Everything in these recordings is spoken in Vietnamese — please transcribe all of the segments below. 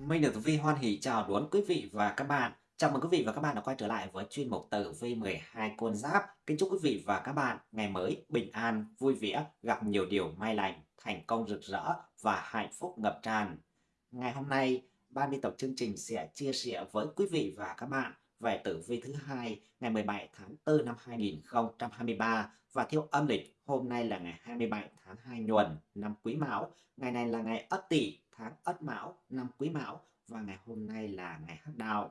Minh được Tử Vi hoan hỉ chào đón quý vị và các bạn. Chào mừng quý vị và các bạn đã quay trở lại với chuyên mục Tử Vi 12 con giáp. Kính chúc quý vị và các bạn ngày mới bình an, vui vẻ, gặp nhiều điều may lành, thành công rực rỡ và hạnh phúc ngập tràn. Ngày hôm nay, ban biên tập chương trình sẽ chia sẻ với quý vị và các bạn về tử vi thứ hai ngày 17 tháng 4 năm 2023 và theo âm lịch hôm nay là ngày 27 tháng 2 nhuần năm Quý Mão, ngày này là ngày Ất Tỵ tháng Ất Mão năm Quý Mão. Và ngày hôm nay là ngày Hắc Đạo.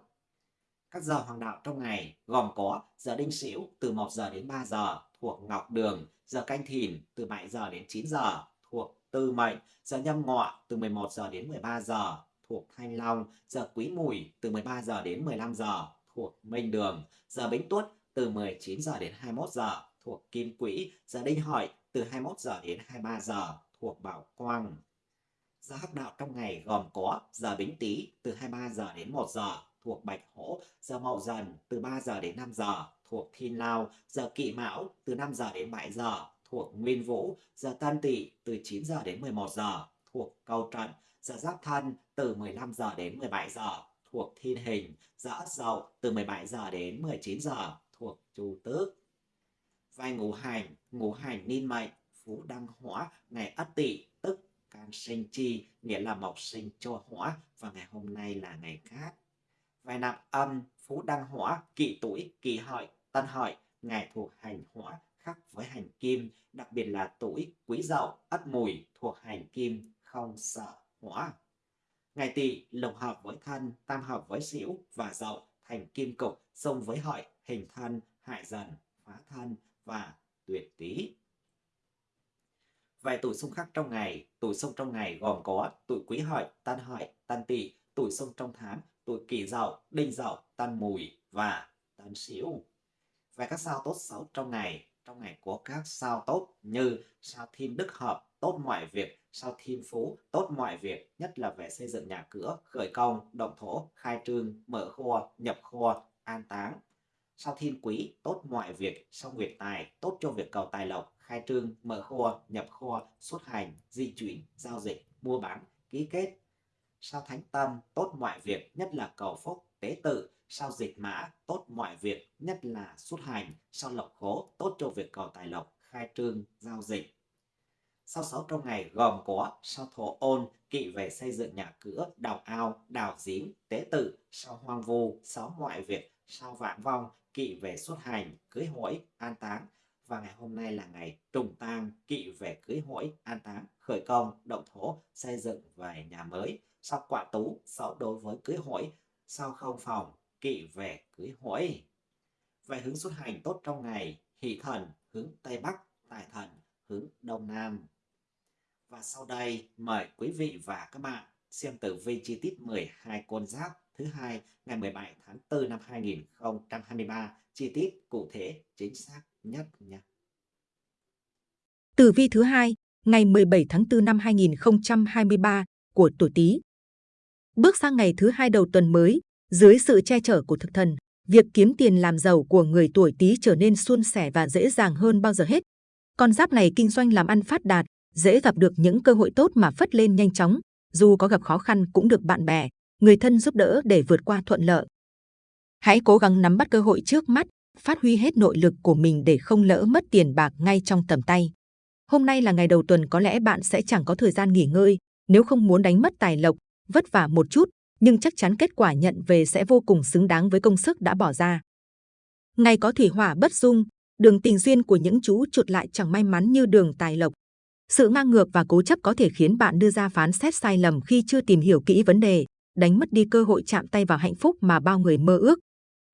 Các giờ hoàng đạo trong ngày gồm có giờ Đinh Sửu từ 1 giờ đến 3 giờ thuộc Ngọc Đường, giờ Canh Thìn từ 7 giờ đến 9 giờ thuộc Tư Mệnh, giờ Nhâm Ngọ từ 11 giờ đến 13 giờ thuộc Thanh Long, giờ Quý Mùi từ 13 giờ đến 15 giờ thuộc Minh Đường, giờ Bính Tuất từ 19 giờ đến 21 giờ thuộc Kim Quỹ, giờ Đinh Hợi từ 21 giờ đến 23 giờ thuộc Bảo Quang. Giờ hắc đạo trong ngày gồm có giờ Bính Tý từ 23 giờ đến 1 giờ thuộc Bạch Hổ, giờ Mậu Dần từ 3 giờ đến 5 giờ thuộc Thiên Lao, giờ Kỵ Mão từ 5 giờ đến 7 giờ thuộc Nguyên Vũ, giờ Tân Tỵ từ 9 giờ đến 11 giờ thuộc Câu Trận, giờ Giáp Thân từ 15 giờ đến 17 giờ thuộc Thiên Hình, giờ Ất Dậu từ 17 giờ đến 19 giờ thuộc Chu Tước. Vai ngũ hành, ngũ hành niên mệnh, phú đăng hỏa, ngày Ất Tỵ tức can sinh chi, nghĩa là mộc sinh cho hỏa và ngày hôm nay là ngày cát. Vai nạp âm, phú đăng hỏa, kỵ tuổi, kỷ hợi, tân hợi, ngày thuộc hành hỏa khác với hành kim, đặc biệt là tuổi quý dậu, ất mùi thuộc hành kim, không sợ hỏa. Ngày tỵ lục hợp với thân, tam hợp với sửu và dậu thành kim cục, xung với hợi, hình thân, hại dần, phá thân và tuyệt tý. Vài tuổi xung khắc trong ngày, tuổi xung trong ngày gồm có tuổi quý hợi, tân hợi, tân tỵ, tuổi xung trong tháng, tuổi kỷ dậu, đinh dậu, tân mùi và tân sửu. vài các sao tốt xấu trong ngày, trong ngày có các sao tốt như sao thiên đức hợp, tốt mọi việc, sao thiên phú, tốt mọi việc, nhất là về xây dựng nhà cửa, khởi công, động thổ, khai trương, mở kho, nhập kho, an táng. Sao thiên quý, tốt mọi việc, sao nguyệt tài, tốt cho việc cầu tài lộc, khai trương, mở kho, nhập kho, xuất hành, di chuyển, giao dịch, mua bán, ký kết. Sao thánh tâm, tốt mọi việc, nhất là cầu phúc, tế tự, sao dịch mã, tốt mọi việc, nhất là xuất hành, sao lộc khố, tốt cho việc cầu tài lộc, khai trương, giao dịch. Sao sáu trong ngày gồm có sao thổ ôn, kỵ về xây dựng nhà cửa, đào ao, đào giếng, tế tự, sao hoang vu, sáu mọi việc, sao vạn vong, kỵ về xuất hành, cưới hỏi, an táng. Và ngày hôm nay là ngày trùng tang, kỵ về cưới hỏi, an táng, khởi công, động thổ, xây dựng về nhà mới. Sao quả tú, sáu đối với cưới hỏi, sao không phòng, kỵ về cưới hỏi. Về hướng xuất hành tốt trong ngày, hỷ thần hướng Tây Bắc, tài thần hướng Đông Nam. Và sau đây mời quý vị và các bạn xem tử vi chi tiết 12 con giáp thứ hai ngày 17 tháng 4 năm 2023 chi tiết cụ thể chính xác nhất nhé. Tử vi thứ hai ngày 17 tháng 4 năm 2023 của tuổi Tý. Bước sang ngày thứ hai đầu tuần mới, dưới sự che chở của thực thần, việc kiếm tiền làm giàu của người tuổi Tý trở nên suôn sẻ và dễ dàng hơn bao giờ hết. Con giáp này kinh doanh làm ăn phát đạt, dễ gặp được những cơ hội tốt mà phất lên nhanh chóng, dù có gặp khó khăn cũng được bạn bè, người thân giúp đỡ để vượt qua thuận lợi. Hãy cố gắng nắm bắt cơ hội trước mắt, phát huy hết nội lực của mình để không lỡ mất tiền bạc ngay trong tầm tay. Hôm nay là ngày đầu tuần có lẽ bạn sẽ chẳng có thời gian nghỉ ngơi, nếu không muốn đánh mất tài lộc, vất vả một chút, nhưng chắc chắn kết quả nhận về sẽ vô cùng xứng đáng với công sức đã bỏ ra. Ngày có thủy hỏa bất dung, đường tình duyên của những chú chuột lại chẳng may mắn như đường tài lộc. Sự ngang ngược và cố chấp có thể khiến bạn đưa ra phán xét sai lầm khi chưa tìm hiểu kỹ vấn đề, đánh mất đi cơ hội chạm tay vào hạnh phúc mà bao người mơ ước.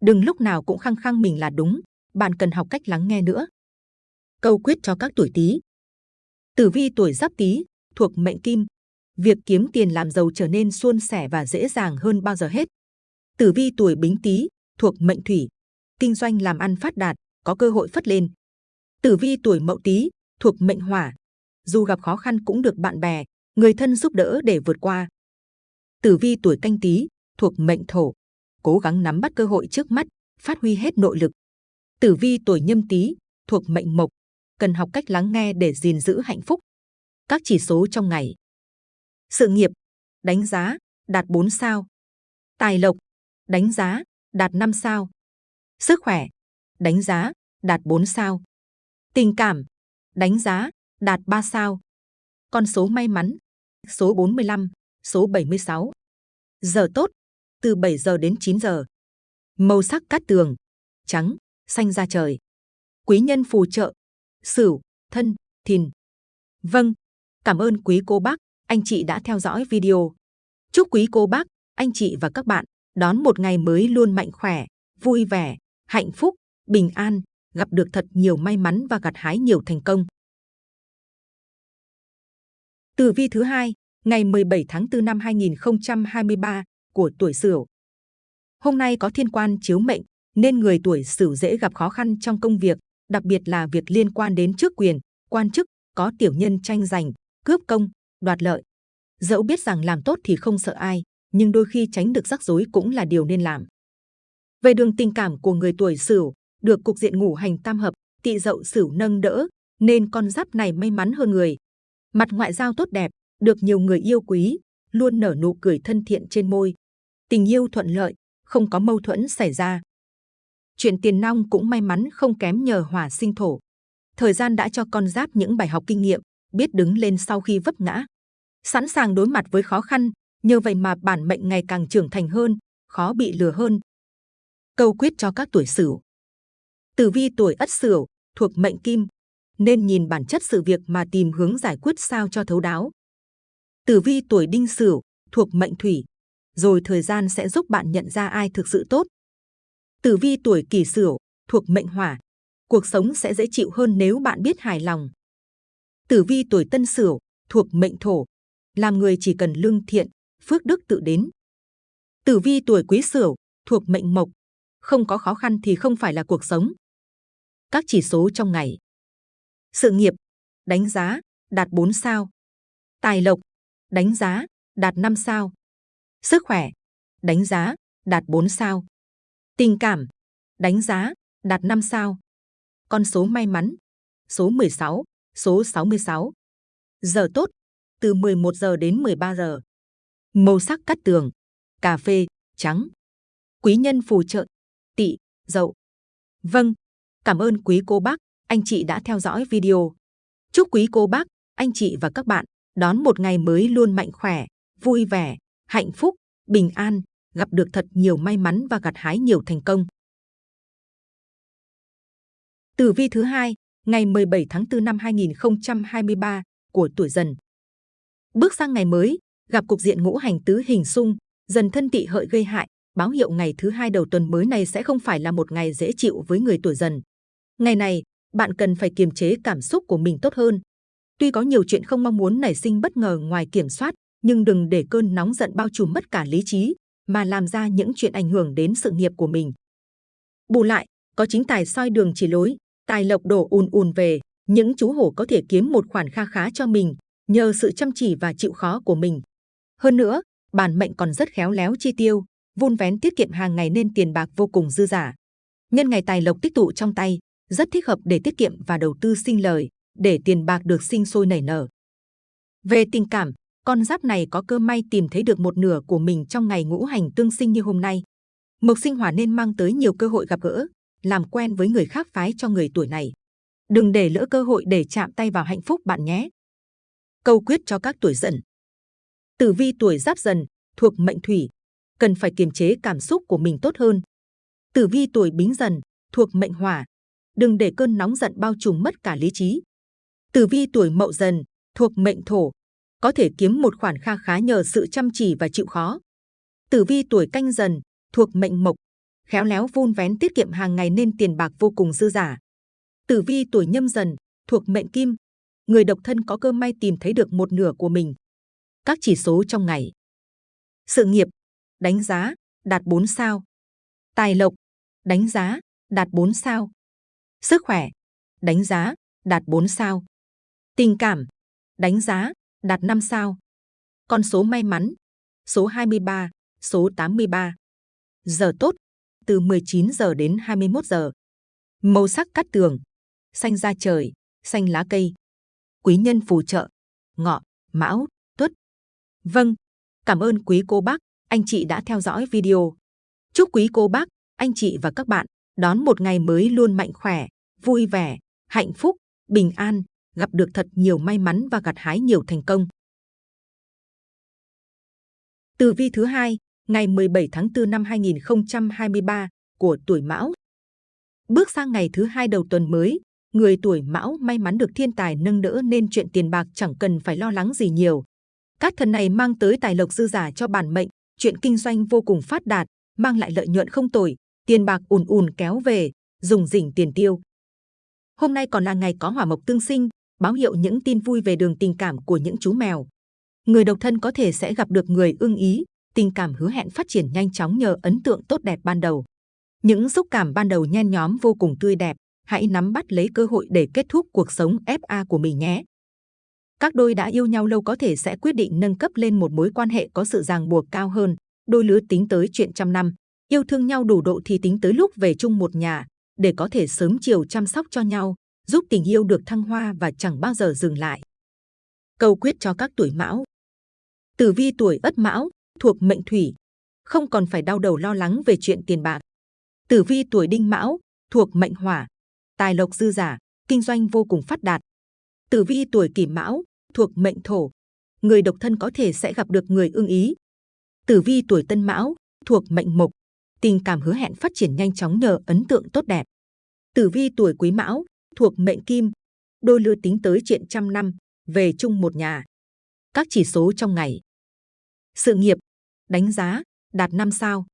Đừng lúc nào cũng khăng khăng mình là đúng, bạn cần học cách lắng nghe nữa. Câu quyết cho các tuổi Tý. Tử vi tuổi Giáp Tý thuộc mệnh Kim, việc kiếm tiền làm giàu trở nên suôn sẻ và dễ dàng hơn bao giờ hết. Tử vi tuổi Bính Tý thuộc mệnh Thủy, kinh doanh làm ăn phát đạt, có cơ hội phất lên. Tử vi tuổi Mậu Tý thuộc mệnh Hỏa, dù gặp khó khăn cũng được bạn bè, người thân giúp đỡ để vượt qua. Tử vi tuổi Canh Tý thuộc mệnh Thổ, cố gắng nắm bắt cơ hội trước mắt, phát huy hết nội lực. Tử vi tuổi Nhâm Tý thuộc mệnh Mộc, cần học cách lắng nghe để gìn giữ hạnh phúc. Các chỉ số trong ngày. Sự nghiệp, đánh giá, đạt 4 sao. Tài lộc, đánh giá, đạt 5 sao. Sức khỏe, đánh giá, đạt 4 sao. Tình cảm, đánh giá, đạt 3 sao. Con số may mắn, số 45, số 76. Giờ tốt, từ 7 giờ đến 9 giờ. Màu sắc cát tường, trắng, xanh da trời. Quý nhân phù trợ, sửu, thân, thìn. Vâng, cảm ơn quý cô bác, anh chị đã theo dõi video. Chúc quý cô bác, anh chị và các bạn đón một ngày mới luôn mạnh khỏe, vui vẻ, hạnh phúc, bình an, gặp được thật nhiều may mắn và gặt hái nhiều thành công. Tử vi thứ hai, ngày 17 tháng 4 năm 2023 của tuổi Sửu. Hôm nay có thiên quan chiếu mệnh, nên người tuổi Sửu dễ gặp khó khăn trong công việc, đặc biệt là việc liên quan đến chức quyền, quan chức, có tiểu nhân tranh giành, cướp công, đoạt lợi. Dẫu biết rằng làm tốt thì không sợ ai, nhưng đôi khi tránh được rắc rối cũng là điều nên làm. Về đường tình cảm của người tuổi Sửu, được cục diện ngũ hành tam hợp, tỵ dậu Sửu nâng đỡ, nên con giáp này may mắn hơn người. Mặt ngoại giao tốt đẹp, được nhiều người yêu quý, luôn nở nụ cười thân thiện trên môi. Tình yêu thuận lợi, không có mâu thuẫn xảy ra. Chuyện tiền nong cũng may mắn không kém nhờ hỏa sinh thổ. Thời gian đã cho con giáp những bài học kinh nghiệm, biết đứng lên sau khi vấp ngã. Sẵn sàng đối mặt với khó khăn, nhờ vậy mà bản mệnh ngày càng trưởng thành hơn, khó bị lừa hơn. Câu quyết cho các tuổi Sửu. Tử vi tuổi Ất Sửu thuộc mệnh Kim, nên nhìn bản chất sự việc mà tìm hướng giải quyết sao cho thấu đáo. Tử vi tuổi Đinh Sửu thuộc mệnh Thủy, rồi thời gian sẽ giúp bạn nhận ra ai thực sự tốt. Tử vi tuổi Kỷ Sửu thuộc mệnh Hỏa, cuộc sống sẽ dễ chịu hơn nếu bạn biết hài lòng. Tử vi tuổi Tân Sửu thuộc mệnh Thổ, làm người chỉ cần lương thiện, phước đức tự đến. Tử vi tuổi Quý Sửu thuộc mệnh Mộc, không có khó khăn thì không phải là cuộc sống. Các chỉ số trong ngày. Sự nghiệp, đánh giá, đạt 4 sao. Tài lộc, đánh giá, đạt 5 sao. Sức khỏe, đánh giá, đạt 4 sao. Tình cảm, đánh giá, đạt 5 sao. Con số may mắn, số 16, số 66. Giờ tốt, từ 11 giờ đến 13 giờ. Màu sắc cắt tường, cà phê, trắng. Quý nhân phù trợ, tỵ, dậu. Vâng, cảm ơn quý cô bác, anh chị đã theo dõi video. Chúc quý cô bác, anh chị và các bạn đón một ngày mới luôn mạnh khỏe, vui vẻ, hạnh phúc, bình an, gặp được thật nhiều may mắn và gặt hái nhiều thành công. Tử vi thứ hai, ngày 17 tháng 4 năm 2023 của tuổi Dần. Bước sang ngày mới, gặp cục diện ngũ hành tứ hình xung, dần thân tỵ hợi gây hại, báo hiệu ngày thứ hai đầu tuần mới này sẽ không phải là một ngày dễ chịu với người tuổi Dần. Ngày này, bạn cần phải kiềm chế cảm xúc của mình tốt hơn. Tuy có nhiều chuyện không mong muốn nảy sinh bất ngờ ngoài kiểm soát, nhưng đừng để cơn nóng giận bao trùm mất cả lý trí, mà làm ra những chuyện ảnh hưởng đến sự nghiệp của mình. Bù lại, có chính tài soi đường chỉ lối, tài lộc đổ ùn ùn về, những chú hổ có thể kiếm một khoản kha khá cho mình, nhờ sự chăm chỉ và chịu khó của mình. Hơn nữa, bản mệnh còn rất khéo léo chi tiêu, vun vén tiết kiệm hàng ngày nên tiền bạc vô cùng dư giả. Nhân ngày tài lộc tích tụ trong tay, rất thích hợp để tiết kiệm và đầu tư sinh lời, để tiền bạc được sinh sôi nảy nở. Về tình cảm, con giáp này có cơ may tìm thấy được một nửa của mình trong ngày ngũ hành tương sinh như hôm nay. Mộc sinh hỏa nên mang tới nhiều cơ hội gặp gỡ, làm quen với người khác phái cho người tuổi này. Đừng để lỡ cơ hội để chạm tay vào hạnh phúc bạn nhé. Câu quyết cho các tuổi dần. Tử vi tuổi giáp dần, thuộc mệnh thủy, cần phải kiềm chế cảm xúc của mình tốt hơn. Tử vi tuổi bính dần, thuộc mệnh hỏa, đừng để cơn nóng giận bao trùm mất cả lý trí. Tử vi tuổi mậu dần, thuộc mệnh thổ, có thể kiếm một khoản kha khá nhờ sự chăm chỉ và chịu khó. Tử vi tuổi canh dần, thuộc mệnh mộc, khéo léo vun vén tiết kiệm hàng ngày nên tiền bạc vô cùng dư giả. Tử vi tuổi nhâm dần, thuộc mệnh kim, người độc thân có cơ may tìm thấy được một nửa của mình. Các chỉ số trong ngày. Sự nghiệp, đánh giá, đạt 4 sao. Tài lộc, đánh giá, đạt 4 sao. Sức khỏe, đánh giá, đạt 4 sao. Tình cảm, đánh giá, đạt 5 sao. Con số may mắn, số 23, số 83. Giờ tốt, từ 19 giờ đến 21 giờ. Màu sắc cắt tường, xanh da trời, xanh lá cây. Quý nhân phù trợ, ngọ, mão, tuất. Vâng, cảm ơn quý cô bác, anh chị đã theo dõi video. Chúc quý cô bác, anh chị và các bạn đón một ngày mới luôn mạnh khỏe, vui vẻ, hạnh phúc, bình an, gặp được thật nhiều may mắn và gặt hái nhiều thành công. Tử vi thứ hai, ngày 17 tháng 4 năm 2023 của tuổi Mão. Bước sang ngày thứ hai đầu tuần mới, người tuổi Mão may mắn được thiên tài nâng đỡ nên chuyện tiền bạc chẳng cần phải lo lắng gì nhiều. Các thần này mang tới tài lộc dư giả cho bản mệnh, chuyện kinh doanh vô cùng phát đạt, mang lại lợi nhuận không tồi, tiền bạc ùn ùn kéo về, dùng rỉnh tiền tiêu. Hôm nay còn là ngày có hỏa mộc tương sinh, báo hiệu những tin vui về đường tình cảm của những chú mèo. Người độc thân có thể sẽ gặp được người ưng ý, tình cảm hứa hẹn phát triển nhanh chóng nhờ ấn tượng tốt đẹp ban đầu. Những xúc cảm ban đầu nhen nhóm vô cùng tươi đẹp, hãy nắm bắt lấy cơ hội để kết thúc cuộc sống FA của mình nhé. Các đôi đã yêu nhau lâu có thể sẽ quyết định nâng cấp lên một mối quan hệ có sự ràng buộc cao hơn, đôi lứa tính tới chuyện trăm năm, yêu thương nhau đủ độ thì tính tới lúc về chung một nhà, để có thể sớm chiều chăm sóc cho nhau, giúp tình yêu được thăng hoa và chẳng bao giờ dừng lại. Câu quyết cho các tuổi mão Tử vi tuổi ất mão, thuộc mệnh thủy, không còn phải đau đầu lo lắng về chuyện tiền bạc. Tử vi tuổi đinh mão, thuộc mệnh hỏa, tài lộc dư giả, kinh doanh vô cùng phát đạt. Tử vi tuổi kỷ mão, thuộc mệnh thổ, người độc thân có thể sẽ gặp được người ưng ý. Tử vi tuổi tân mão, thuộc mệnh mộc, tình cảm hứa hẹn phát triển nhanh chóng nhờ ấn tượng tốt đẹp. Tử vi tuổi quý mão, thuộc mệnh kim, đôi lứa tính tới chuyện trăm năm, về chung một nhà. Các chỉ số trong ngày. Sự nghiệp, đánh giá, đạt 5 sao.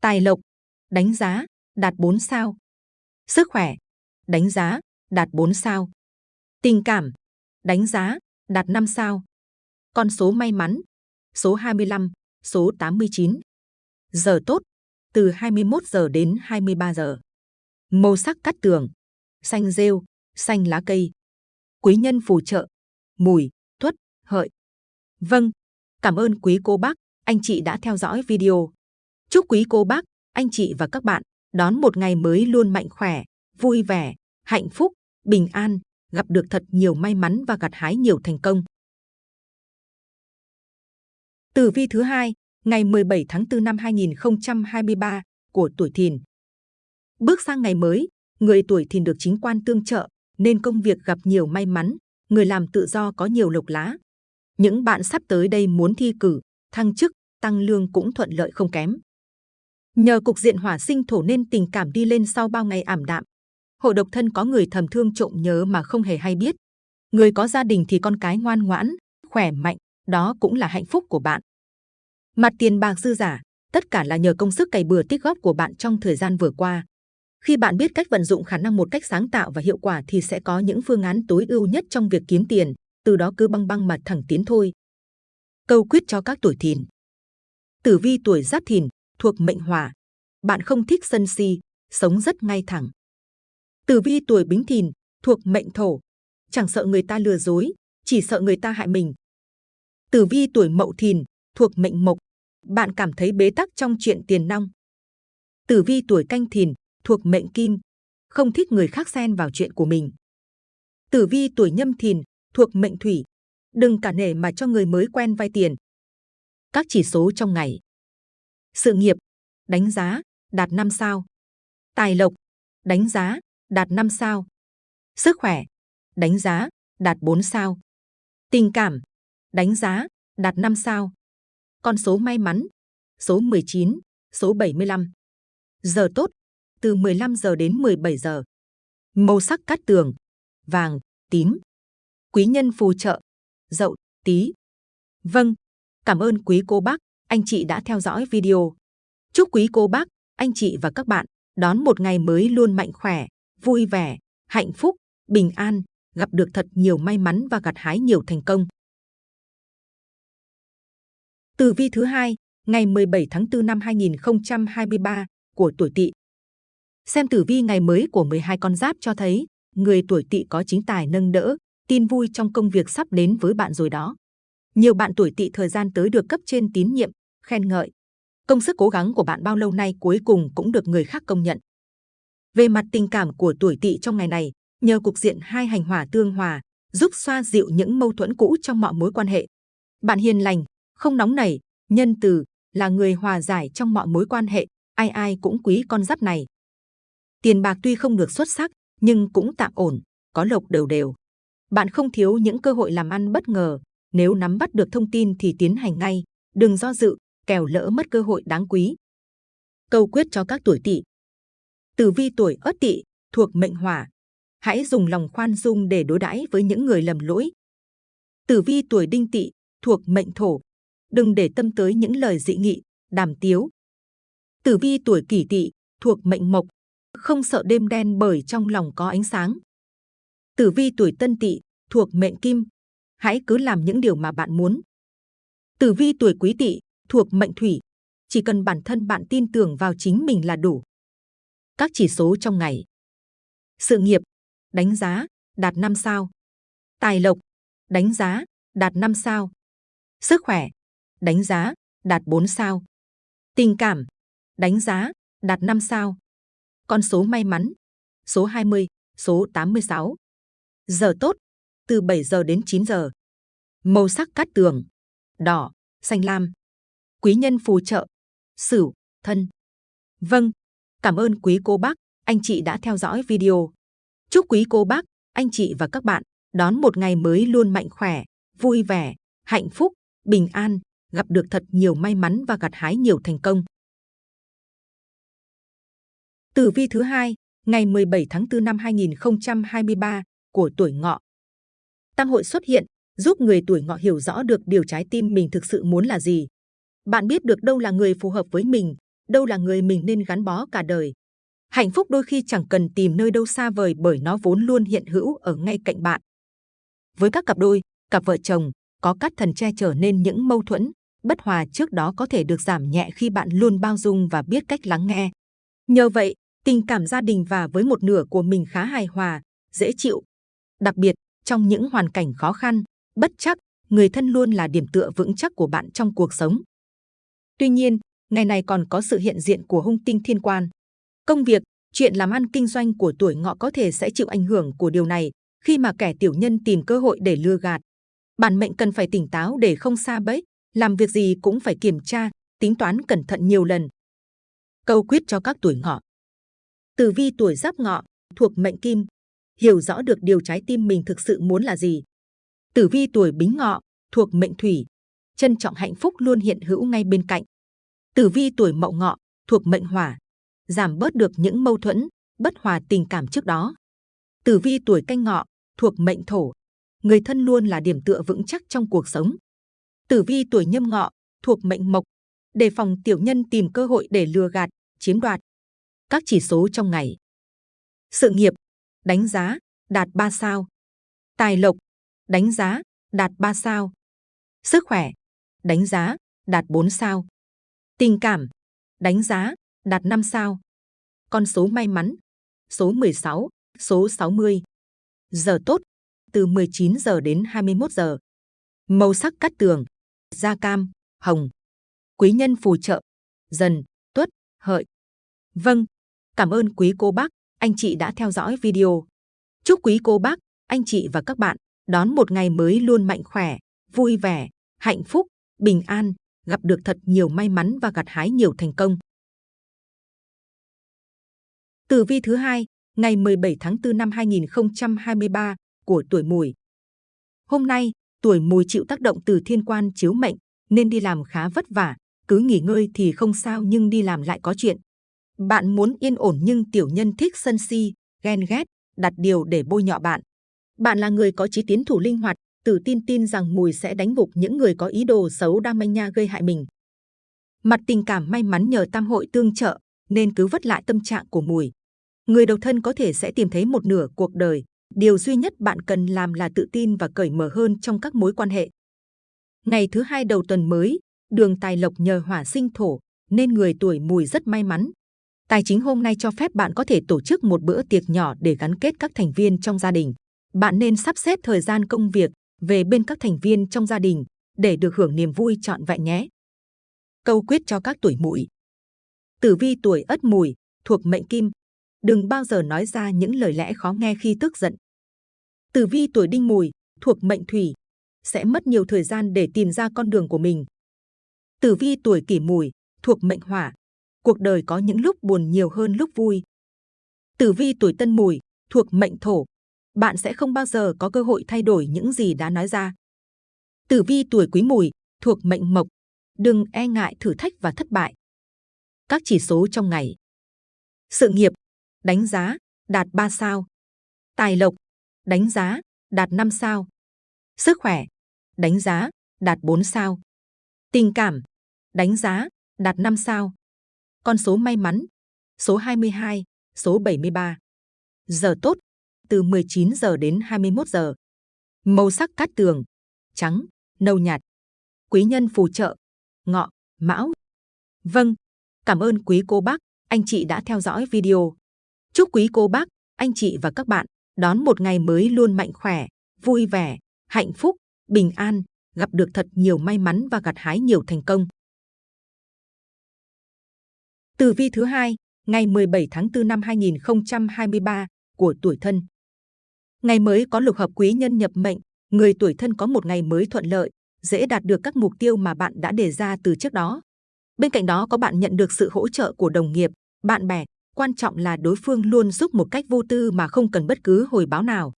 Tài lộc, đánh giá, đạt 4 sao. Sức khỏe, đánh giá, đạt 4 sao. Tình cảm, đánh giá, đạt 5 sao. Con số may mắn, số 25, số 89. Giờ tốt, từ 21 giờ đến 23 giờ. Màu sắc cắt tường, xanh rêu, xanh lá cây. Quý nhân phù trợ, mùi, tuất, hợi. Vâng, cảm ơn quý cô bác, anh chị đã theo dõi video. Chúc quý cô bác, anh chị và các bạn đón một ngày mới luôn mạnh khỏe, vui vẻ, hạnh phúc, bình an, gặp được thật nhiều may mắn và gặt hái nhiều thành công. Tử vi thứ hai, ngày 17 tháng 4 năm 2023 của tuổi Thìn. Bước sang ngày mới, người tuổi Thìn được chính quan tương trợ nên công việc gặp nhiều may mắn, người làm tự do có nhiều lộc lá. Những bạn sắp tới đây muốn thi cử, thăng chức, tăng lương cũng thuận lợi không kém. Nhờ cục diện hỏa sinh thổ nên tình cảm đi lên sau bao ngày ảm đạm. Hội độc thân có người thầm thương trộm nhớ mà không hề hay biết. Người có gia đình thì con cái ngoan ngoãn, khỏe mạnh, đó cũng là hạnh phúc của bạn. Mặt tiền bạc dư giả, tất cả là nhờ công sức cày bừa tích góp của bạn trong thời gian vừa qua. Khi bạn biết cách vận dụng khả năng một cách sáng tạo và hiệu quả thì sẽ có những phương án tối ưu nhất trong việc kiếm tiền, từ đó cứ băng băng mà thẳng tiến thôi. Câu quyết cho các tuổi thìn. Tử vi tuổi giáp thìn, thuộc mệnh hỏa. Bạn không thích sân si, sống rất ngay thẳng. Tử vi tuổi bính thìn, thuộc mệnh thổ. Chẳng sợ người ta lừa dối, chỉ sợ người ta hại mình. Tử vi tuổi mậu thìn, thuộc mệnh mộc. Bạn cảm thấy bế tắc trong chuyện tiền nong. Tử vi tuổi canh thìn, thuộc mệnh kim, không thích người khác xen vào chuyện của mình. Tử vi tuổi nhâm thìn, thuộc mệnh thủy, đừng cả nể mà cho người mới quen vay tiền. Các chỉ số trong ngày. Sự nghiệp, đánh giá, đạt 5 sao. Tài lộc, đánh giá, đạt 5 sao. Sức khỏe, đánh giá, đạt 4 sao. Tình cảm, đánh giá, đạt 5 sao. Con số may mắn, số 19, số 75. Giờ tốt, từ 15 giờ đến 17 giờ. Màu sắc cát tường, vàng, tím. Quý nhân phù trợ, dậu, tí. Vâng, cảm ơn quý cô bác, anh chị đã theo dõi video. Chúc quý cô bác, anh chị và các bạn đón một ngày mới luôn mạnh khỏe, vui vẻ, hạnh phúc, bình an, gặp được thật nhiều may mắn và gặt hái nhiều thành công. Tử vi thứ hai, ngày 17 tháng 4 năm 2023 của tuổi Tỵ. Xem tử vi ngày mới của 12 con giáp cho thấy, người tuổi Tỵ có chính tài nâng đỡ, tin vui trong công việc sắp đến với bạn rồi đó. Nhiều bạn tuổi Tỵ thời gian tới được cấp trên tín nhiệm, khen ngợi. Công sức cố gắng của bạn bao lâu nay cuối cùng cũng được người khác công nhận. Về mặt tình cảm của tuổi Tỵ trong ngày này, nhờ cục diện hai hành hỏa tương hòa, giúp xoa dịu những mâu thuẫn cũ trong mọi mối quan hệ. Bạn hiền lành, không nóng nảy, nhân từ, là người hòa giải trong mọi mối quan hệ, ai ai cũng quý con giáp này. Tiền bạc tuy không được xuất sắc, nhưng cũng tạm ổn, có lộc đều đều. Bạn không thiếu những cơ hội làm ăn bất ngờ, nếu nắm bắt được thông tin thì tiến hành ngay, đừng do dự, kẻo lỡ mất cơ hội đáng quý. Câu quyết cho các tuổi tỵ. Tử vi tuổi Ất Tỵ thuộc mệnh Hỏa, hãy dùng lòng khoan dung để đối đãi với những người lầm lỗi. Tử vi tuổi Đinh Tỵ thuộc mệnh Thổ, đừng để tâm tới những lời dị nghị, đàm tiếu. Tử vi tuổi Kỷ Tỵ thuộc mệnh Mộc, không sợ đêm đen bởi trong lòng có ánh sáng. Tử vi tuổi Tân Tỵ thuộc mệnh Kim, hãy cứ làm những điều mà bạn muốn. Tử vi tuổi Quý Tỵ thuộc mệnh Thủy, chỉ cần bản thân bạn tin tưởng vào chính mình là đủ. Các chỉ số trong ngày. Sự nghiệp, đánh giá, đạt 5 sao. Tài lộc, đánh giá, đạt 5 sao. Sức khỏe, đánh giá, đạt 4 sao. Tình cảm, đánh giá, đạt 5 sao. Con số may mắn, số 20, số 86. Giờ tốt, từ 7 giờ đến 9 giờ. Màu sắc cát tường, đỏ, xanh lam. Quý nhân phù trợ, Sửu, Thân. Vâng, cảm ơn quý cô bác, anh chị đã theo dõi video. Chúc quý cô bác, anh chị và các bạn đón một ngày mới luôn mạnh khỏe, vui vẻ, hạnh phúc, bình an, gặp được thật nhiều may mắn và gặt hái nhiều thành công. Tử vi thứ hai, ngày 17 tháng 4 năm 2023 của tuổi ngọ. Tam hội xuất hiện, giúp người tuổi ngọ hiểu rõ được điều trái tim mình thực sự muốn là gì. Bạn biết được đâu là người phù hợp với mình, đâu là người mình nên gắn bó cả đời. Hạnh phúc đôi khi chẳng cần tìm nơi đâu xa vời bởi nó vốn luôn hiện hữu ở ngay cạnh bạn. Với các cặp đôi, cặp vợ chồng, có các thần che chở nên những mâu thuẫn, bất hòa trước đó có thể được giảm nhẹ khi bạn luôn bao dung và biết cách lắng nghe. Nhờ vậy, tình cảm gia đình và với một nửa của mình khá hài hòa, dễ chịu. Đặc biệt, trong những hoàn cảnh khó khăn, bất chắc, người thân luôn là điểm tựa vững chắc của bạn trong cuộc sống. Tuy nhiên, ngày này còn có sự hiện diện của hung tinh thiên quan. Công việc, chuyện làm ăn kinh doanh của tuổi ngọ có thể sẽ chịu ảnh hưởng của điều này khi mà kẻ tiểu nhân tìm cơ hội để lừa gạt. Bản mệnh cần phải tỉnh táo để không xa bẫy, làm việc gì cũng phải kiểm tra, tính toán cẩn thận nhiều lần. Câu quyết cho các tuổi ngọ. Tử vi tuổi giáp ngọ, thuộc mệnh kim, hiểu rõ được điều trái tim mình thực sự muốn là gì. Tử vi tuổi bính ngọ, thuộc mệnh thủy, trân trọng hạnh phúc luôn hiện hữu ngay bên cạnh. Tử vi tuổi mậu ngọ, thuộc mệnh hỏa, giảm bớt được những mâu thuẫn, bất hòa tình cảm trước đó. Tử vi tuổi canh ngọ, thuộc mệnh thổ, người thân luôn là điểm tựa vững chắc trong cuộc sống. Tử vi tuổi nhâm ngọ, thuộc mệnh mộc, đề phòng tiểu nhân tìm cơ hội để lừa gạt, chiếm đoạt. Các chỉ số trong ngày. Sự nghiệp, đánh giá, đạt 3 sao. Tài lộc, đánh giá, đạt 3 sao. Sức khỏe, đánh giá, đạt 4 sao. Tình cảm, đánh giá, đạt 5 sao. Con số may mắn, số 16, số 60. Giờ tốt, từ 19 giờ đến 21 giờ. Màu sắc cắt tường, da cam, hồng. Quý nhân phù trợ, dần, tuất, hợi. Vâng, cảm ơn quý cô bác, anh chị đã theo dõi video. Chúc quý cô bác, anh chị và các bạn đón một ngày mới luôn mạnh khỏe, vui vẻ, hạnh phúc, bình an, gặp được thật nhiều may mắn và gặt hái nhiều thành công. Tử vi thứ hai, ngày 17 tháng 4 năm 2023 của tuổi Mùi. Hôm nay, tuổi Mùi chịu tác động từ thiên quan chiếu mệnh nên đi làm khá vất vả, cứ nghỉ ngơi thì không sao nhưng đi làm lại có chuyện. Bạn muốn yên ổn nhưng tiểu nhân thích sân si, ghen ghét, đặt điều để bôi nhọ bạn. Bạn là người có trí tiến thủ linh hoạt, tự tin tin rằng Mùi sẽ đánh gục những người có ý đồ xấu đam manh nha gây hại mình. Mặt tình cảm may mắn nhờ tam hội tương trợ, nên cứ vất lại tâm trạng của Mùi. Người độc thân có thể sẽ tìm thấy một nửa cuộc đời. Điều duy nhất bạn cần làm là tự tin và cởi mở hơn trong các mối quan hệ. Ngày thứ hai đầu tuần mới, đường tài lộc nhờ hỏa sinh thổ, nên người tuổi mùi rất may mắn. Tài chính hôm nay cho phép bạn có thể tổ chức một bữa tiệc nhỏ để gắn kết các thành viên trong gia đình. Bạn nên sắp xếp thời gian công việc về bên các thành viên trong gia đình để được hưởng niềm vui trọn vẹn nhé. Câu quyết cho các tuổi mùi. Tử vi tuổi ất mùi, thuộc mệnh kim. Đừng bao giờ nói ra những lời lẽ khó nghe khi tức giận. Tử vi tuổi đinh mùi, thuộc mệnh thủy. Sẽ mất nhiều thời gian để tìm ra con đường của mình. Tử vi tuổi kỷ mùi, thuộc mệnh hỏa. Cuộc đời có những lúc buồn nhiều hơn lúc vui. Tử vi tuổi tân mùi, thuộc mệnh thổ. Bạn sẽ không bao giờ có cơ hội thay đổi những gì đã nói ra. Tử vi tuổi quý mùi, thuộc mệnh mộc. Đừng e ngại thử thách và thất bại. Các chỉ số trong ngày. Sự nghiệp, đánh giá, đạt 3 sao. Tài lộc, đánh giá, đạt 5 sao. Sức khỏe, đánh giá, đạt 4 sao. Tình cảm, đánh giá, đạt 5 sao. Con số may mắn, số 22, số 73. Giờ tốt, từ 19 giờ đến 21 giờ. Màu sắc cát tường, trắng, nâu nhạt. Quý nhân phù trợ, ngọ, mão. Vâng, cảm ơn quý cô bác, anh chị đã theo dõi video. Chúc quý cô bác, anh chị và các bạn đón một ngày mới luôn mạnh khỏe, vui vẻ, hạnh phúc, bình an, gặp được thật nhiều may mắn và gặt hái nhiều thành công. Tử vi thứ hai, ngày 17 tháng 4 năm 2023 của tuổi thân. Ngày mới có lục hợp quý nhân nhập mệnh, người tuổi thân có một ngày mới thuận lợi, dễ đạt được các mục tiêu mà bạn đã đề ra từ trước đó. Bên cạnh đó có bạn nhận được sự hỗ trợ của đồng nghiệp, bạn bè, quan trọng là đối phương luôn giúp một cách vô tư mà không cần bất cứ hồi báo nào.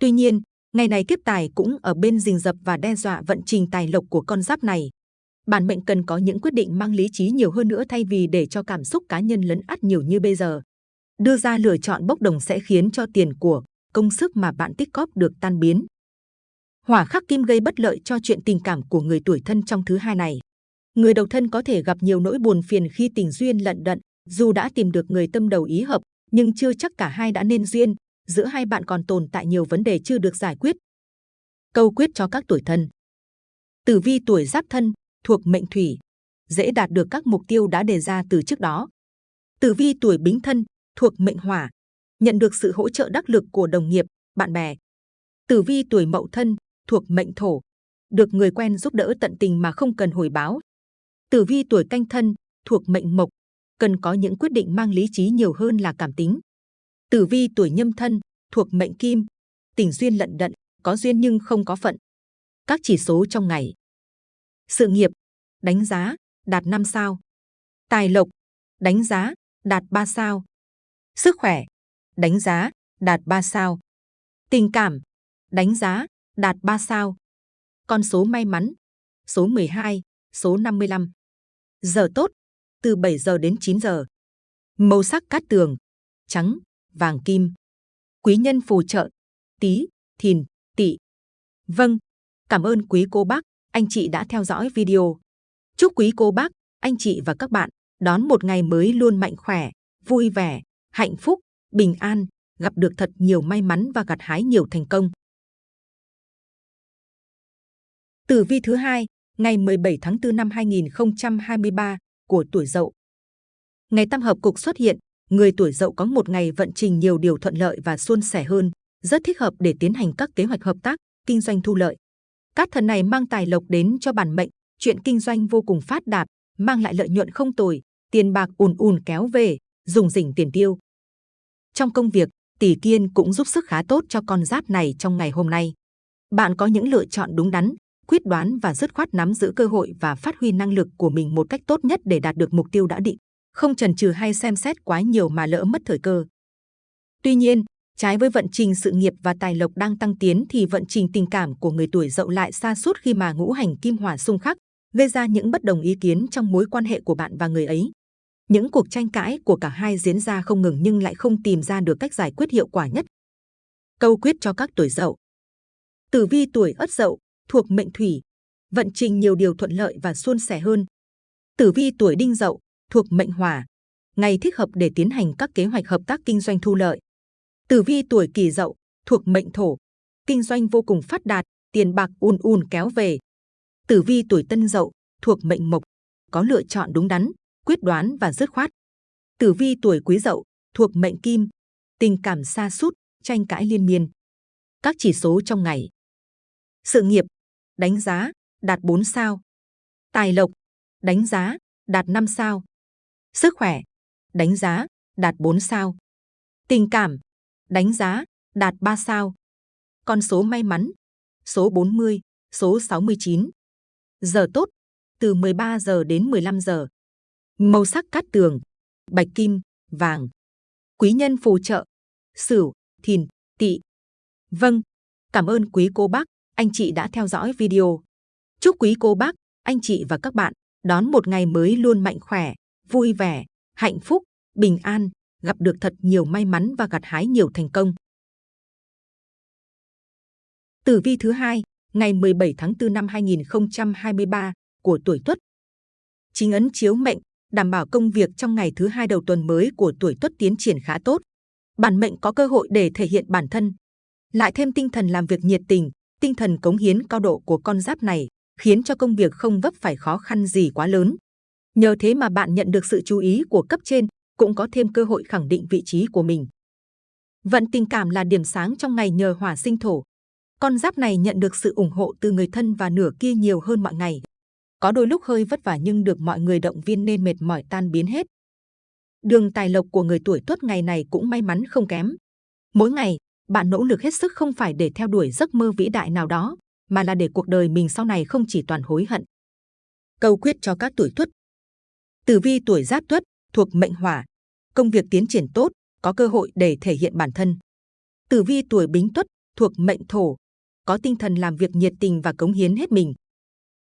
Tuy nhiên, ngày này kiếp tài cũng ở bên rình rập và đe dọa vận trình tài lộc của con giáp này. Bản mệnh cần có những quyết định mang lý trí nhiều hơn nữa thay vì để cho cảm xúc cá nhân lấn át nhiều như bây giờ. Đưa ra lựa chọn bốc đồng sẽ khiến cho tiền của, công sức mà bạn tích cóp được tan biến. Hỏa khắc kim gây bất lợi cho chuyện tình cảm của người tuổi thân trong thứ hai này. Người đầu thân có thể gặp nhiều nỗi buồn phiền khi tình duyên lận đận, dù đã tìm được người tâm đầu ý hợp, nhưng chưa chắc cả hai đã nên duyên, giữa hai bạn còn tồn tại nhiều vấn đề chưa được giải quyết. Câu quyết cho các tuổi thân Tử vi tuổi giáp thân, thuộc mệnh thủy, dễ đạt được các mục tiêu đã đề ra từ trước đó. Tử vi tuổi bính thân, thuộc mệnh hỏa, nhận được sự hỗ trợ đắc lực của đồng nghiệp, bạn bè. Tử vi tuổi mậu thân, thuộc mệnh thổ, được người quen giúp đỡ tận tình mà không cần hồi báo. Tử vi tuổi canh thân, thuộc mệnh mộc, cần có những quyết định mang lý trí nhiều hơn là cảm tính. Tử vi tuổi nhâm thân, thuộc mệnh kim, tình duyên lận đận, có duyên nhưng không có phận. Các chỉ số trong ngày. Sự nghiệp, đánh giá, đạt 5 sao. Tài lộc, đánh giá, đạt 3 sao. Sức khỏe, đánh giá, đạt 3 sao. Tình cảm, đánh giá, đạt 3 sao. Con số may mắn, số 12, số 55. Giờ tốt, từ 7 giờ đến 9 giờ. Màu sắc cát tường, trắng, vàng kim. Quý nhân phù trợ, tí, thìn, tỵ. Vâng, cảm ơn quý cô bác, anh chị đã theo dõi video. Chúc quý cô bác, anh chị và các bạn đón một ngày mới luôn mạnh khỏe, vui vẻ, hạnh phúc, bình an, gặp được thật nhiều may mắn và gặt hái nhiều thành công. Tử vi thứ hai, ngày 17 tháng 4 năm 2023 của tuổi Dậu. Ngày tam hợp cục xuất hiện, người tuổi Dậu có một ngày vận trình nhiều điều thuận lợi và suôn sẻ hơn, rất thích hợp để tiến hành các kế hoạch hợp tác, kinh doanh thu lợi các thần này mang tài lộc đến cho bản mệnh, chuyện kinh doanh vô cùng phát đạt, mang lại lợi nhuận không tồi, tiền bạc ùn ùn kéo về, dùng rỉnh tiền tiêu. Trong công việc, tỷ kiên cũng giúp sức khá tốt cho con giáp này trong ngày hôm nay. Bạn có những lựa chọn đúng đắn, quyết đoán và dứt khoát nắm giữ cơ hội và phát huy năng lực của mình một cách tốt nhất để đạt được mục tiêu đã định, không chần chừ hay xem xét quá nhiều mà lỡ mất thời cơ. Tuy nhiên, trái với vận trình sự nghiệp và tài lộc đang tăng tiến thì vận trình tình cảm của người tuổi dậu lại xa suốt khi mà ngũ hành kim hỏa xung khắc, gây ra những bất đồng ý kiến trong mối quan hệ của bạn và người ấy. Những cuộc tranh cãi của cả hai diễn ra không ngừng nhưng lại không tìm ra được cách giải quyết hiệu quả nhất. Câu quyết cho các tuổi dậu Tử vi tuổi ất dậu, thuộc mệnh thủy, vận trình nhiều điều thuận lợi và suôn sẻ hơn. Tử vi tuổi đinh dậu, thuộc mệnh hỏa, ngày thích hợp để tiến hành các kế hoạch hợp tác kinh doanh thu lợi. Tử vi tuổi kỷ dậu, thuộc mệnh thổ, kinh doanh vô cùng phát đạt, tiền bạc ùn ùn kéo về. Tử vi tuổi tân dậu, thuộc mệnh mộc, có lựa chọn đúng đắn, quyết đoán và dứt khoát. Tử vi tuổi quý dậu, thuộc mệnh kim, tình cảm xa sút tranh cãi liên miên. Các chỉ số trong ngày. Sự nghiệp, đánh giá, đạt 4 sao. Tài lộc, đánh giá, đạt 5 sao. Sức khỏe, đánh giá, đạt 4 sao. Tình cảm, đánh giá, đạt 3 sao. Con số may mắn, số 40, số 69. Giờ tốt, từ 13 giờ đến 15 giờ. Màu sắc cát tường, bạch kim, vàng. Quý nhân phù trợ, Sửu, Thìn, Tỵ. Vâng, cảm ơn quý cô bác, anh chị đã theo dõi video. Chúc quý cô bác, anh chị và các bạn đón một ngày mới luôn mạnh khỏe, vui vẻ, hạnh phúc, bình an, gặp được thật nhiều may mắn và gặt hái nhiều thành công. Tử vi thứ hai, ngày 17 tháng 4 năm 2023 của tuổi Tuất. Chính ấn chiếu mệnh, đảm bảo công việc trong ngày thứ hai đầu tuần mới của tuổi Tuất tiến triển khá tốt. Bản mệnh có cơ hội để thể hiện bản thân. Lại thêm tinh thần làm việc nhiệt tình, tinh thần cống hiến cao độ của con giáp này khiến cho công việc không vấp phải khó khăn gì quá lớn. Nhờ thế mà bạn nhận được sự chú ý của cấp trên, cũng có thêm cơ hội khẳng định vị trí của mình. Vận tình cảm là điểm sáng trong ngày nhờ hỏa sinh thổ. Con giáp này nhận được sự ủng hộ từ người thân và nửa kia nhiều hơn mọi ngày. Có đôi lúc hơi vất vả nhưng được mọi người động viên nên mệt mỏi tan biến hết. Đường tài lộc của người tuổi tuất ngày này cũng may mắn không kém. Mỗi ngày, bạn nỗ lực hết sức không phải để theo đuổi giấc mơ vĩ đại nào đó, mà là để cuộc đời mình sau này không chỉ toàn hối hận. Câu quyết cho các tuổi tuất. Tử vi tuổi giáp tuất thuộc mệnh hỏa, công việc tiến triển tốt, có cơ hội để thể hiện bản thân. Tử vi tuổi bính tuất thuộc mệnh thổ, có tinh thần làm việc nhiệt tình và cống hiến hết mình.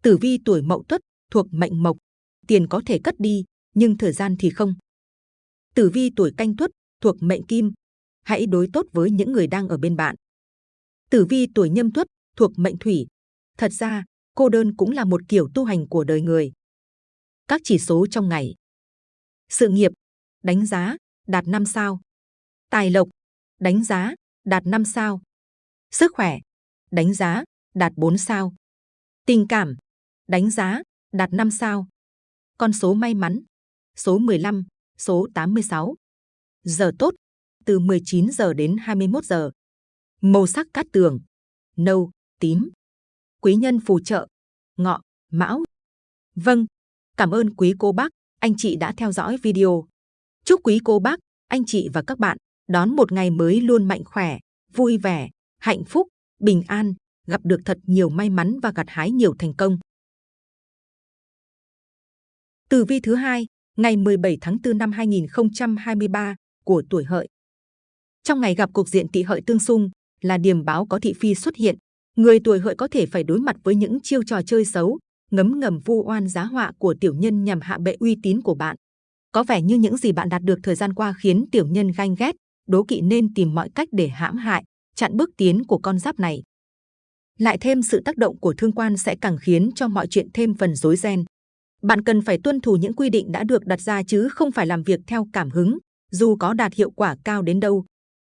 Tử vi tuổi mậu tuất thuộc mệnh mộc, tiền có thể cất đi, nhưng thời gian thì không. Tử vi tuổi canh tuất thuộc mệnh kim, hãy đối tốt với những người đang ở bên bạn. Tử vi tuổi nhâm tuất thuộc mệnh thủy, thật ra cô đơn cũng là một kiểu tu hành của đời người. Các chỉ số trong ngày. Sự nghiệp, đánh giá, đạt 5 sao. Tài lộc, đánh giá, đạt 5 sao. Sức khỏe, đánh giá, đạt 4 sao. Tình cảm, đánh giá, đạt 5 sao. Con số may mắn, số 15, số 86. Giờ tốt, từ 19 giờ đến 21 giờ. Màu sắc cát tường, nâu, tím. Quý nhân phù trợ, ngọ, mão. Vâng, cảm ơn quý cô bác, anh chị đã theo dõi video. Chúc quý cô bác, anh chị và các bạn đón một ngày mới luôn mạnh khỏe, vui vẻ, hạnh phúc, bình an, gặp được thật nhiều may mắn và gặt hái nhiều thành công. Tử vi thứ hai, ngày 17 tháng 4 năm 2023 của tuổi hợi. Trong ngày gặp cục diện tỵ hợi tương xung là điểm báo có thị phi xuất hiện, người tuổi hợi có thể phải đối mặt với những chiêu trò chơi xấu, ngấm ngầm vu oan giá họa của tiểu nhân nhằm hạ bệ uy tín của bạn. Có vẻ như những gì bạn đạt được thời gian qua khiến tiểu nhân ganh ghét, đố kỵ nên tìm mọi cách để hãm hại, chặn bước tiến của con giáp này. Lại thêm sự tác động của thương quan sẽ càng khiến cho mọi chuyện thêm phần rối ren. Bạn cần phải tuân thủ những quy định đã được đặt ra chứ không phải làm việc theo cảm hứng, dù có đạt hiệu quả cao đến đâu.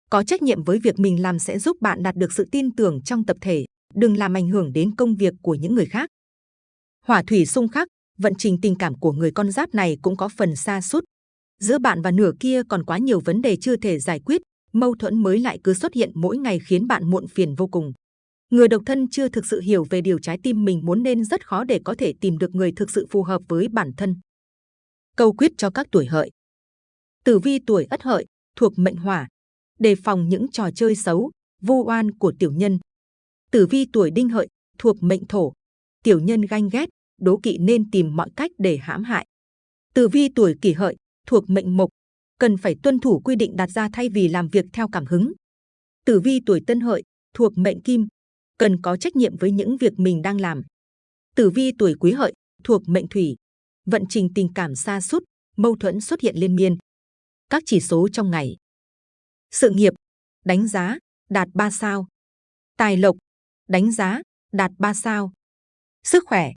Có trách nhiệm với việc mình làm sẽ giúp bạn đạt được sự tin tưởng trong tập thể, đừng làm ảnh hưởng đến công việc của những người khác. Hỏa thủy xung khắc, vận trình tình cảm của người con giáp này cũng có phần xa sút Giữa bạn và nửa kia còn quá nhiều vấn đề chưa thể giải quyết, mâu thuẫn mới lại cứ xuất hiện mỗi ngày khiến bạn muộn phiền vô cùng. Người độc thân chưa thực sự hiểu về điều trái tim mình muốn nên rất khó để có thể tìm được người thực sự phù hợp với bản thân. Câu quyết cho các tuổi hợi. Tử vi tuổi ất hợi, thuộc mệnh hỏa, đề phòng những trò chơi xấu, vô oan của tiểu nhân. Tử vi tuổi đinh hợi, thuộc mệnh thổ, tiểu nhân ganh ghét, đố kỵ nên tìm mọi cách để hãm hại. Tử vi tuổi kỷ hợi, thuộc mệnh mộc, cần phải tuân thủ quy định đặt ra thay vì làm việc theo cảm hứng. Tử vi tuổi tân hợi, thuộc mệnh kim, cần có trách nhiệm với những việc mình đang làm. Tử vi tuổi quý hợi, thuộc mệnh thủy, vận trình tình cảm xa sút mâu thuẫn xuất hiện liên miên. Các chỉ số trong ngày. Sự nghiệp, đánh giá, đạt 3 sao. Tài lộc, đánh giá, đạt 3 sao. Sức khỏe,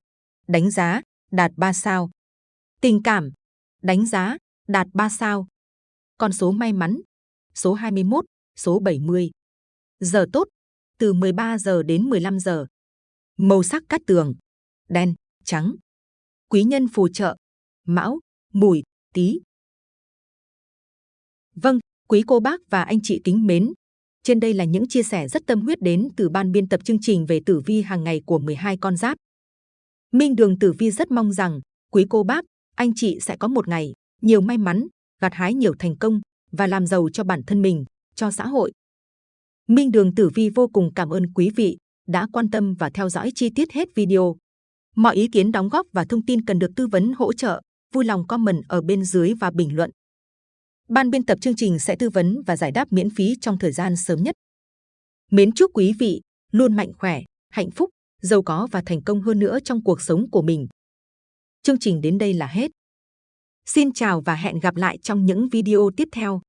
đánh giá, đạt 3 sao. Tình cảm, đánh giá, đạt 3 sao. Con số may mắn, số 21, số 70. Giờ tốt, từ 13 giờ đến 15 giờ. Màu sắc cát tường, đen, trắng. Quý nhân phù trợ, mão, mùi, tí. Vâng, quý cô bác và anh chị kính mến. Trên đây là những chia sẻ rất tâm huyết đến từ ban biên tập chương trình về tử vi hàng ngày của 12 con giáp. Minh Đường Tử Vi rất mong rằng quý cô bác, anh chị sẽ có một ngày nhiều may mắn, gặt hái nhiều thành công và làm giàu cho bản thân mình, cho xã hội. Minh Đường Tử Vi vô cùng cảm ơn quý vị đã quan tâm và theo dõi chi tiết hết video. Mọi ý kiến đóng góp và thông tin cần được tư vấn hỗ trợ, vui lòng comment ở bên dưới và bình luận. Ban biên tập chương trình sẽ tư vấn và giải đáp miễn phí trong thời gian sớm nhất. Mến chúc quý vị luôn mạnh khỏe, hạnh phúc, giàu có và thành công hơn nữa trong cuộc sống của mình. Chương trình đến đây là hết. Xin chào và hẹn gặp lại trong những video tiếp theo.